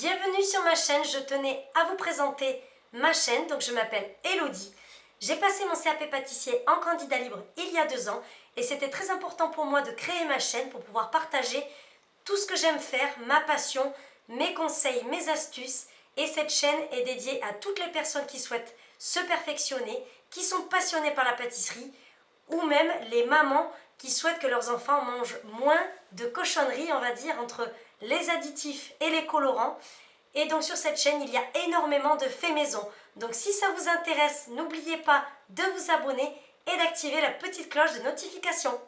Bienvenue sur ma chaîne, je tenais à vous présenter ma chaîne, donc je m'appelle Elodie. J'ai passé mon CAP pâtissier en candidat libre il y a deux ans et c'était très important pour moi de créer ma chaîne pour pouvoir partager tout ce que j'aime faire, ma passion, mes conseils, mes astuces et cette chaîne est dédiée à toutes les personnes qui souhaitent se perfectionner, qui sont passionnées par la pâtisserie ou même les mamans qui souhaitent que leurs enfants mangent moins de cochonneries, on va dire, entre les additifs et les colorants. Et donc sur cette chaîne, il y a énormément de faits maison. Donc si ça vous intéresse, n'oubliez pas de vous abonner et d'activer la petite cloche de notification.